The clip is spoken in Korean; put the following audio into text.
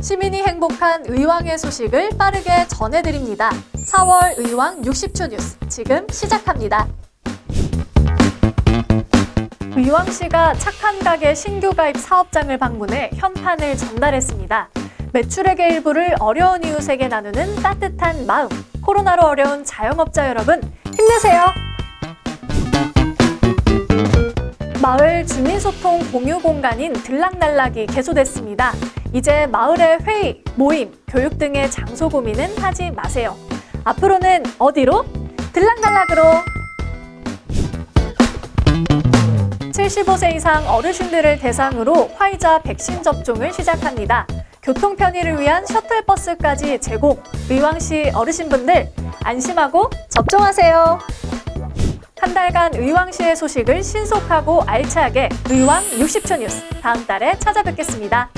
시민이 행복한 의왕의 소식을 빠르게 전해드립니다. 4월 의왕 60초 뉴스 지금 시작합니다. 의왕시가 착한 가게 신규 가입 사업장을 방문해 현판을 전달했습니다. 매출액의 일부를 어려운 이웃에게 나누는 따뜻한 마음. 코로나로 어려운 자영업자 여러분, 힘내세요! 마을 주민소통 공유 공간인 들락날락이 개소됐습니다. 이제 마을의 회의, 모임, 교육 등의 장소 고민은 하지 마세요. 앞으로는 어디로? 들락날락으로! 75세 이상 어르신들을 대상으로 화이자 백신 접종을 시작합니다. 교통 편의를 위한 셔틀버스까지 제공. 의왕시 어르신분들 안심하고 접종하세요. 한 달간 의왕시의 소식을 신속하고 알차게 의왕 60초 뉴스 다음 달에 찾아뵙겠습니다.